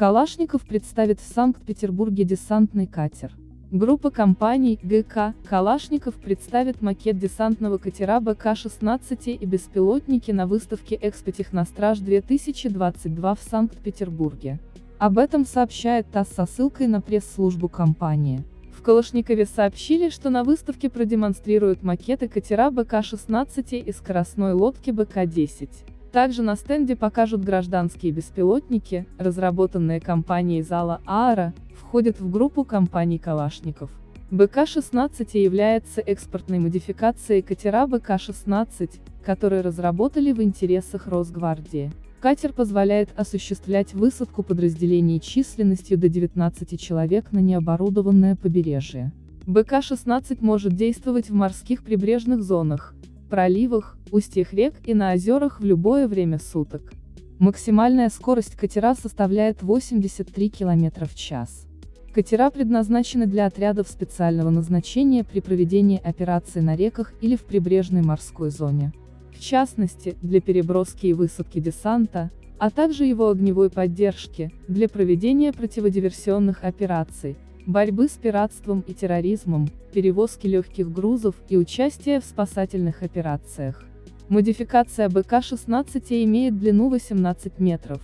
Калашников представит в Санкт-Петербурге десантный катер. Группа компаний ГК «Калашников» представит макет десантного катера БК-16 и беспилотники на выставке «Экспотехностраж-2022» в Санкт-Петербурге. Об этом сообщает ТАСС со ссылкой на пресс-службу компании. В Калашникове сообщили, что на выставке продемонстрируют макеты катера БК-16 и скоростной лодки БК-10. Также на стенде покажут гражданские беспилотники, разработанные компанией зала ААРа, входят в группу компаний Калашников. БК-16 является экспортной модификацией катера БК-16, которые разработали в интересах Росгвардии. Катер позволяет осуществлять высадку подразделений численностью до 19 человек на необорудованное побережье. БК-16 может действовать в морских прибрежных зонах, проливах, устьях рек и на озерах в любое время суток. Максимальная скорость катера составляет 83 км в час. Катера предназначены для отрядов специального назначения при проведении операций на реках или в прибрежной морской зоне. В частности, для переброски и высадки десанта, а также его огневой поддержки, для проведения противодиверсионных операций, борьбы с пиратством и терроризмом, перевозки легких грузов и участия в спасательных операциях. Модификация БК-16 имеет длину 18 метров,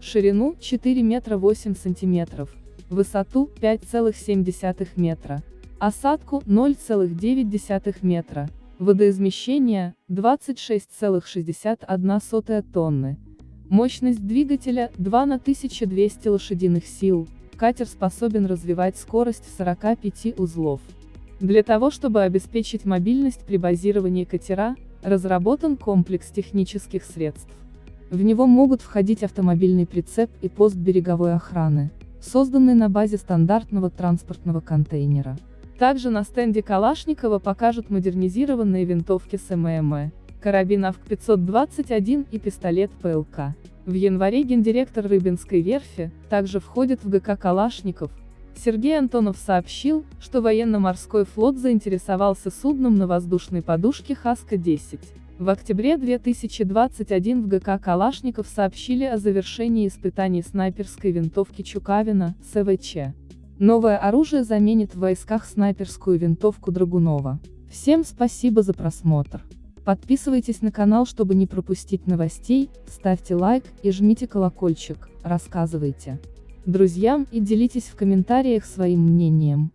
ширину 4 метра 8 сантиметров, высоту 5,7 метра, осадку 0,9 метра, водоизмещение 26,61 тонны, мощность двигателя 2 на 1200 лошадиных сил, катер способен развивать скорость 45 узлов. Для того чтобы обеспечить мобильность при базировании катера, разработан комплекс технических средств. В него могут входить автомобильный прицеп и пост береговой охраны, созданный на базе стандартного транспортного контейнера. Также на стенде Калашникова покажут модернизированные винтовки с карабин АВК-521 и пистолет ПЛК. В январе гендиректор Рыбинской верфи, также входит в ГК Калашников. Сергей Антонов сообщил, что военно-морской флот заинтересовался судном на воздушной подушке Хаска-10. В октябре 2021 в ГК Калашников сообщили о завершении испытаний снайперской винтовки Чукавина, СВЧ. Новое оружие заменит в войсках снайперскую винтовку Драгунова. Всем спасибо за просмотр. Подписывайтесь на канал, чтобы не пропустить новостей, ставьте лайк и жмите колокольчик, рассказывайте друзьям и делитесь в комментариях своим мнением.